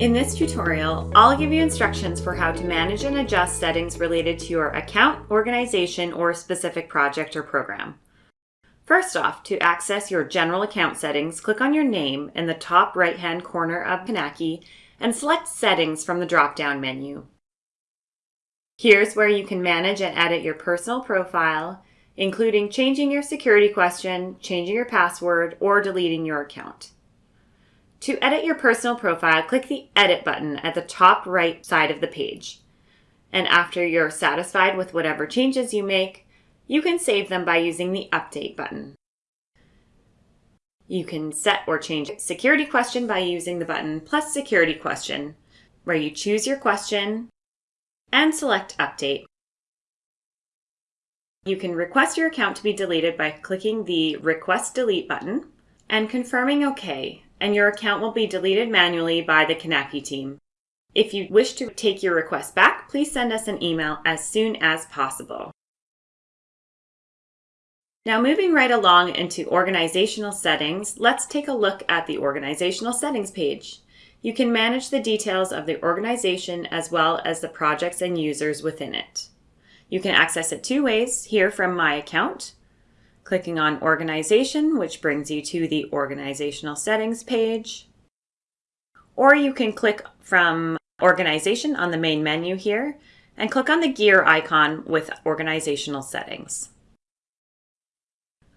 In this tutorial, I'll give you instructions for how to manage and adjust settings related to your account, organization, or specific project or program. First off, to access your general account settings, click on your name in the top right-hand corner of Kinaki and select Settings from the drop-down menu. Here's where you can manage and edit your personal profile, including changing your security question, changing your password, or deleting your account. To edit your personal profile, click the Edit button at the top right side of the page. And after you're satisfied with whatever changes you make, you can save them by using the Update button. You can set or change security question by using the button plus security question, where you choose your question and select Update. You can request your account to be deleted by clicking the Request Delete button and confirming OK, and your account will be deleted manually by the Kinaki team. If you wish to take your request back, please send us an email as soon as possible. Now moving right along into organizational settings, let's take a look at the organizational settings page. You can manage the details of the organization as well as the projects and users within it. You can access it two ways, here from My Account, clicking on Organization, which brings you to the Organizational Settings page. Or you can click from Organization on the main menu here, and click on the gear icon with Organizational Settings.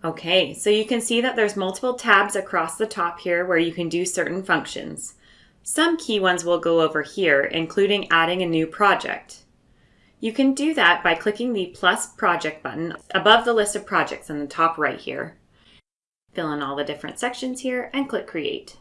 Okay, so you can see that there's multiple tabs across the top here where you can do certain functions. Some key ones we'll go over here, including adding a new project. You can do that by clicking the plus project button above the list of projects in the top right here. Fill in all the different sections here and click create.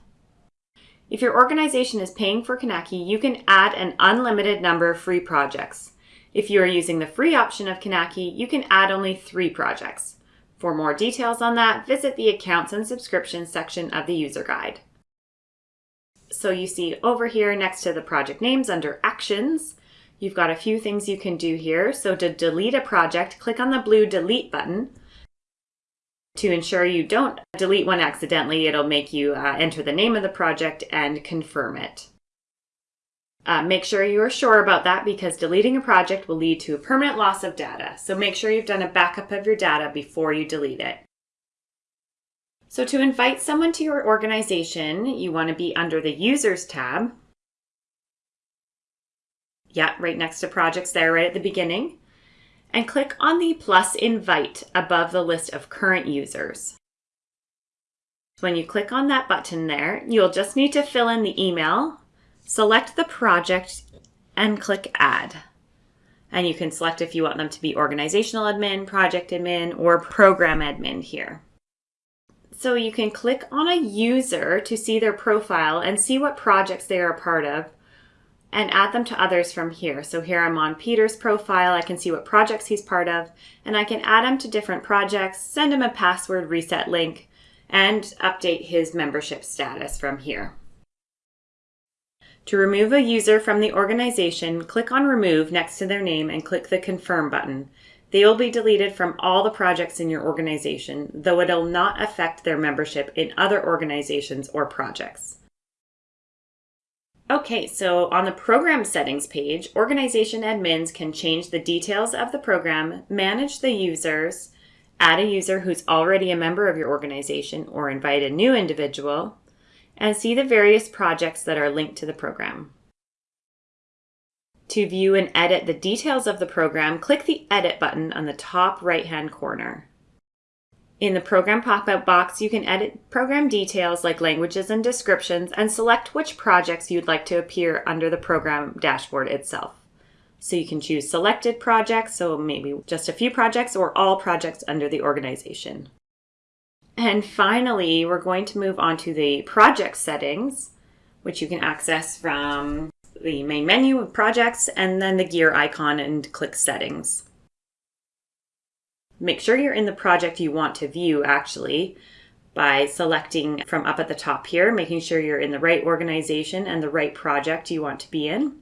If your organization is paying for Kinaki, you can add an unlimited number of free projects. If you are using the free option of Kinaki, you can add only three projects. For more details on that, visit the Accounts and Subscriptions section of the user guide. So you see over here next to the project names under Actions, you've got a few things you can do here. So to delete a project, click on the blue Delete button. To ensure you don't delete one accidentally, it'll make you uh, enter the name of the project and confirm it. Uh, make sure you are sure about that because deleting a project will lead to a permanent loss of data. So make sure you've done a backup of your data before you delete it. So to invite someone to your organization, you want to be under the Users tab. Yeah, right next to projects there, right at the beginning. And click on the plus invite above the list of current users. When you click on that button there, you'll just need to fill in the email Select the project and click Add. And you can select if you want them to be organizational admin, project admin, or program admin here. So you can click on a user to see their profile and see what projects they are a part of and add them to others from here. So here I'm on Peter's profile, I can see what projects he's part of, and I can add him to different projects, send him a password reset link, and update his membership status from here. To remove a user from the organization, click on Remove next to their name and click the Confirm button. They will be deleted from all the projects in your organization, though it'll not affect their membership in other organizations or projects. Okay, so on the program settings page, organization admins can change the details of the program, manage the users, add a user who's already a member of your organization, or invite a new individual, and see the various projects that are linked to the program. To view and edit the details of the program, click the Edit button on the top right-hand corner. In the program pop-up box, you can edit program details like languages and descriptions and select which projects you'd like to appear under the program dashboard itself. So you can choose selected projects, so maybe just a few projects or all projects under the organization. And finally, we're going to move on to the project settings, which you can access from the main menu of projects and then the gear icon and click settings. Make sure you're in the project you want to view actually by selecting from up at the top here, making sure you're in the right organization and the right project you want to be in.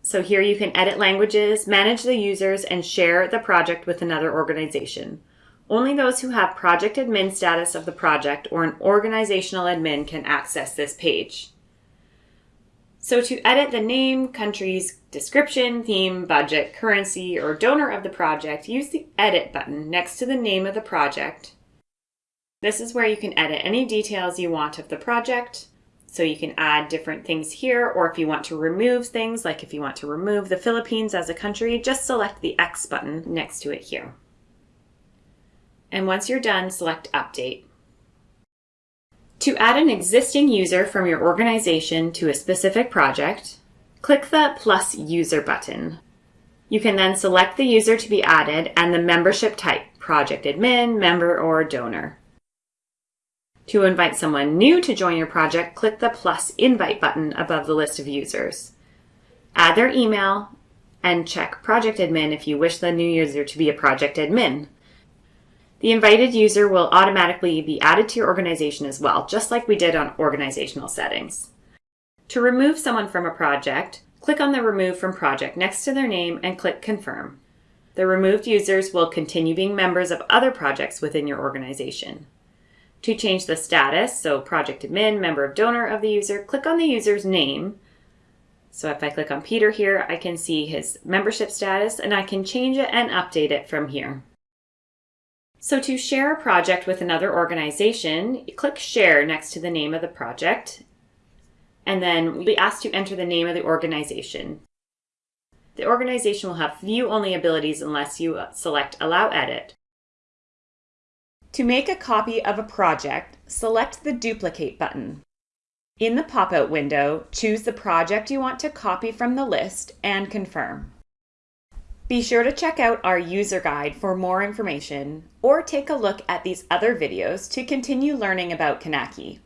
So here you can edit languages, manage the users, and share the project with another organization. Only those who have project admin status of the project or an organizational admin can access this page. So to edit the name, countries, description, theme, budget, currency, or donor of the project, use the Edit button next to the name of the project. This is where you can edit any details you want of the project. So you can add different things here, or if you want to remove things, like if you want to remove the Philippines as a country, just select the X button next to it here. And once you're done, select Update. To add an existing user from your organization to a specific project, click the Plus User button. You can then select the user to be added and the membership type, project admin, member, or donor. To invite someone new to join your project, click the plus invite button above the list of users. Add their email and check project admin if you wish the new user to be a project admin. The invited user will automatically be added to your organization as well, just like we did on organizational settings. To remove someone from a project, click on the Remove from Project next to their name and click Confirm. The removed users will continue being members of other projects within your organization. To change the status, so project admin, member of donor of the user, click on the user's name. So if I click on Peter here, I can see his membership status and I can change it and update it from here. So to share a project with another organization, click Share next to the name of the project, and then we'll be asked to enter the name of the organization. The organization will have view-only abilities unless you uh, select Allow Edit. To make a copy of a project, select the Duplicate button. In the pop-out window, choose the project you want to copy from the list and confirm. Be sure to check out our user guide for more information or take a look at these other videos to continue learning about Kinaki.